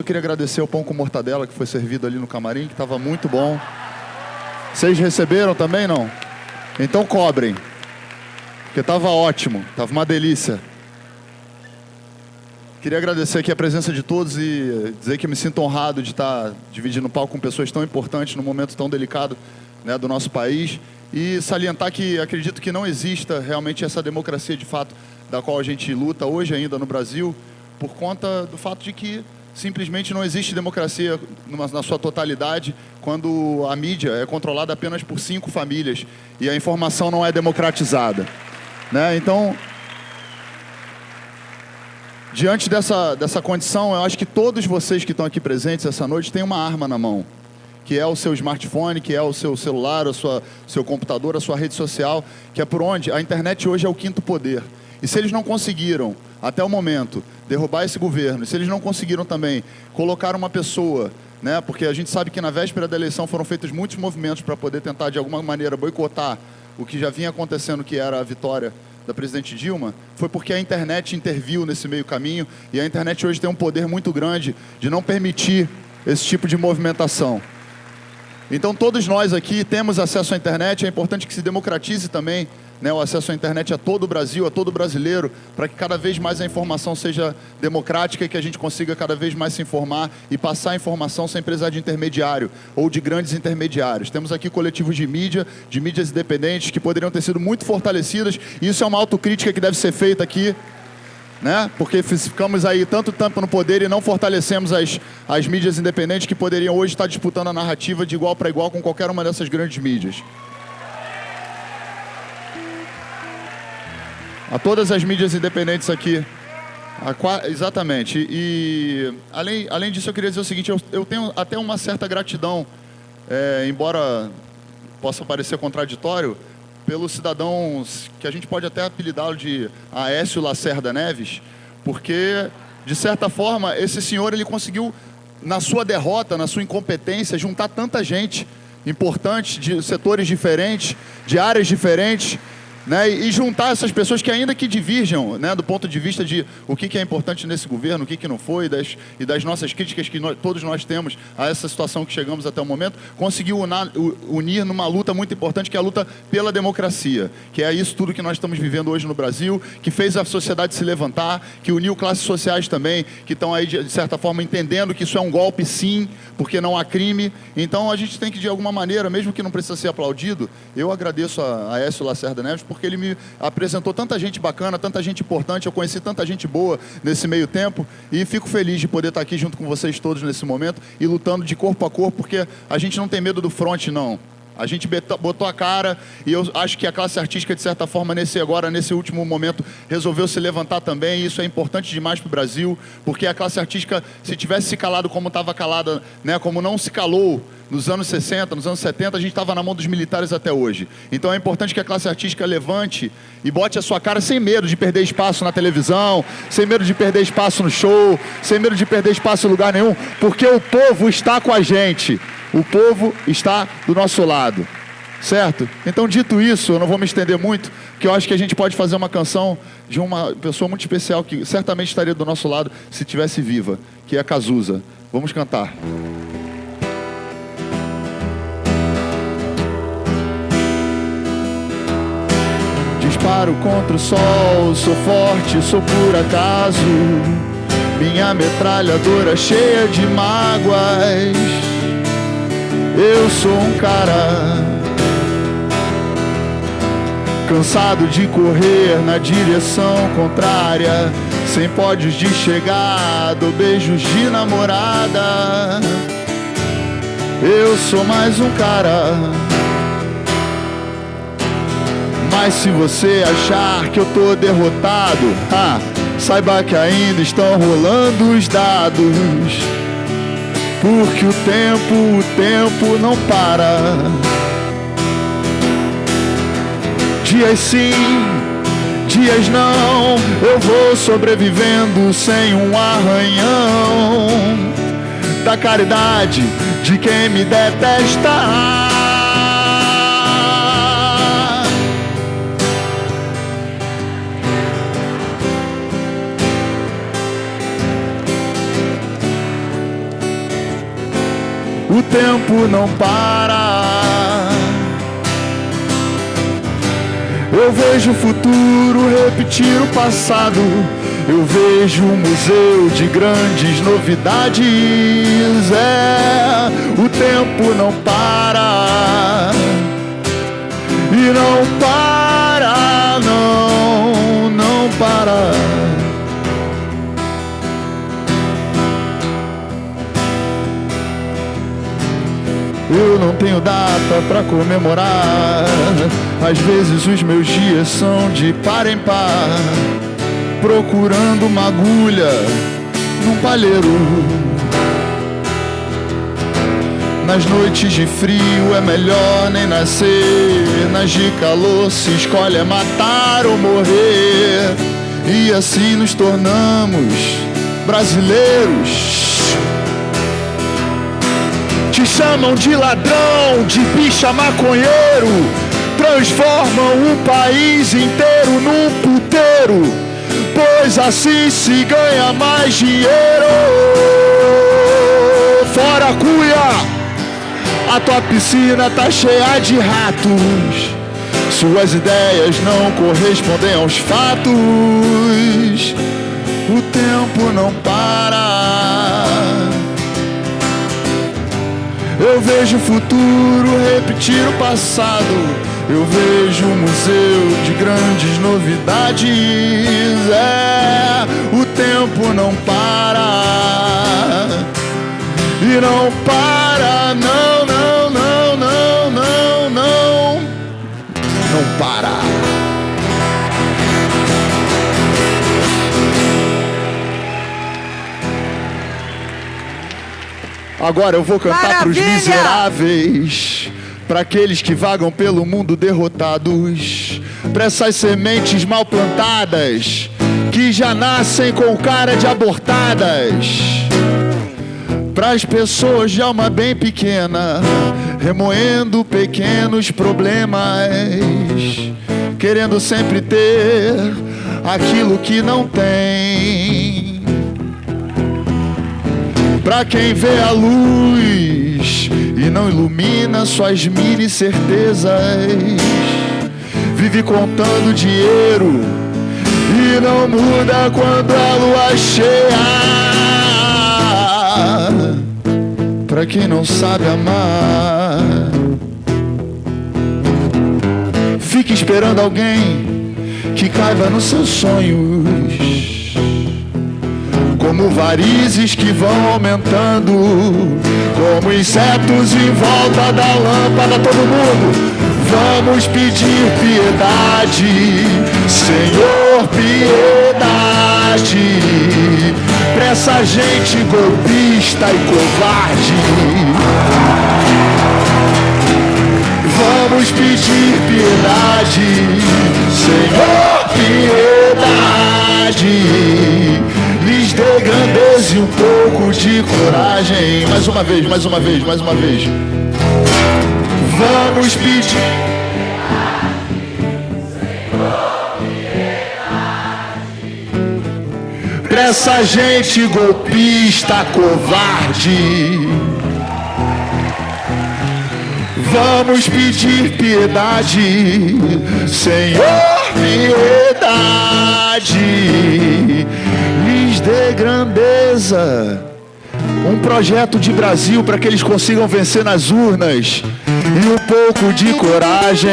Eu queria agradecer o pão com mortadela que foi servido ali no camarim, que estava muito bom. Vocês receberam também, não? Então cobrem. Porque estava ótimo, estava uma delícia. Queria agradecer aqui a presença de todos e dizer que me sinto honrado de estar dividindo o palco com pessoas tão importantes num momento tão delicado né, do nosso país e salientar que acredito que não exista realmente essa democracia de fato da qual a gente luta hoje ainda no Brasil por conta do fato de que simplesmente não existe democracia na sua totalidade quando a mídia é controlada apenas por cinco famílias e a informação não é democratizada. Né? Então, diante dessa, dessa condição, eu acho que todos vocês que estão aqui presentes essa noite têm uma arma na mão, que é o seu smartphone, que é o seu celular, o sua, seu computador, a sua rede social, que é por onde a internet hoje é o quinto poder. E se eles não conseguiram, até o momento, derrubar esse governo, se eles não conseguiram também colocar uma pessoa, né, porque a gente sabe que na véspera da eleição foram feitos muitos movimentos para poder tentar, de alguma maneira, boicotar o que já vinha acontecendo, que era a vitória da presidente Dilma, foi porque a internet interviu nesse meio caminho e a internet hoje tem um poder muito grande de não permitir esse tipo de movimentação. Então todos nós aqui temos acesso à internet, é importante que se democratize também né, o acesso à internet a todo o Brasil, a todo brasileiro, para que cada vez mais a informação seja democrática e que a gente consiga cada vez mais se informar e passar a informação sem precisar de intermediário ou de grandes intermediários. Temos aqui coletivos de mídia, de mídias independentes, que poderiam ter sido muito fortalecidas, e isso é uma autocrítica que deve ser feita aqui, né? porque ficamos aí tanto tempo no poder e não fortalecemos as, as mídias independentes que poderiam hoje estar disputando a narrativa de igual para igual com qualquer uma dessas grandes mídias. A todas as mídias independentes aqui. A, exatamente. E além, além disso, eu queria dizer o seguinte: eu, eu tenho até uma certa gratidão, é, embora possa parecer contraditório, pelos cidadãos que a gente pode até apelidá-lo de Aécio Lacerda Neves, porque, de certa forma, esse senhor ele conseguiu, na sua derrota, na sua incompetência, juntar tanta gente importante, de setores diferentes, de áreas diferentes, né, e juntar essas pessoas que ainda que divirjam né, do ponto de vista de o que, que é importante nesse governo, o que, que não foi, das, e das nossas críticas que nós, todos nós temos a essa situação que chegamos até o momento, conseguiu unar, unir numa luta muito importante, que é a luta pela democracia, que é isso tudo que nós estamos vivendo hoje no Brasil, que fez a sociedade se levantar, que uniu classes sociais também, que estão aí, de certa forma, entendendo que isso é um golpe sim, porque não há crime. Então a gente tem que, de alguma maneira, mesmo que não precisa ser aplaudido, eu agradeço a, a Écio Lacerda Neves, porque ele me apresentou tanta gente bacana, tanta gente importante, eu conheci tanta gente boa nesse meio tempo e fico feliz de poder estar aqui junto com vocês todos nesse momento e lutando de corpo a corpo, porque a gente não tem medo do front, não. A gente botou a cara e eu acho que a classe artística, de certa forma, nesse agora, nesse último momento, resolveu se levantar também. E isso é importante demais para o Brasil, porque a classe artística, se tivesse se calado como estava calada, né, como não se calou nos anos 60, nos anos 70, a gente estava na mão dos militares até hoje. Então é importante que a classe artística levante e bote a sua cara sem medo de perder espaço na televisão, sem medo de perder espaço no show, sem medo de perder espaço em lugar nenhum, porque o povo está com a gente. O povo está do nosso lado. Certo? Então, dito isso, eu não vou me estender muito, porque eu acho que a gente pode fazer uma canção de uma pessoa muito especial que certamente estaria do nosso lado se estivesse viva, que é a Cazuza. Vamos cantar. Disparo contra o sol, sou forte, sou por acaso. Minha metralhadora cheia de mágoas eu sou um cara cansado de correr na direção contrária, sem pódios de chegada beijos de namorada. Eu sou mais um cara. Mas se você achar que eu tô derrotado, ah, saiba que ainda estão rolando os dados. Porque o tempo, o tempo não para. Dias sim, dias não, eu vou sobrevivendo sem um arranhão da caridade de quem me detesta. O tempo não para. Eu vejo o futuro repetir o passado. Eu vejo um museu de grandes novidades. É, o tempo não para. E não para, tenho data para comemorar. Às vezes os meus dias são de par em par, procurando uma agulha num palheiro. Nas noites de frio é melhor nem nascer, nas de calor se escolhe é matar ou morrer. E assim nos tornamos brasileiros chamam de ladrão, de bicha maconheiro, transformam o país inteiro num puteiro, pois assim se ganha mais dinheiro. Fora cuia, a tua piscina tá cheia de ratos. Suas ideias não correspondem aos fatos. O tempo não para. Eu vejo o futuro repetir o passado. Eu vejo um museu de grandes novidades. É, o tempo não para. E não para, não, Agora eu vou cantar para os miseráveis, para aqueles que vagam pelo mundo derrotados, para essas sementes mal plantadas, que já nascem com cara de abortadas, para as pessoas de alma bem pequena, remoendo pequenos problemas, querendo sempre ter aquilo que não tem. Pra quem vê a luz e não ilumina suas mini certezas, vive contando dinheiro e não muda quando a lua cheia. Pra quem não sabe amar, fique esperando alguém que caiba nos seus sonhos como varizes que vão aumentando, como insetos em volta da lâmpada, todo mundo. Vamos pedir piedade, Senhor, piedade, pra essa gente golpista e covarde. Vamos pedir piedade, Senhor, piedade. Dê grandeza e um pouco de coragem. Mais uma vez, mais uma vez, mais uma vez. Vamos pedir. Pra essa gente golpista, covarde. Vamos pedir piedade, Senhor, piedade, dê grandeza. Um projeto de Brasil para que eles consigam vencer nas urnas e um pouco de coragem.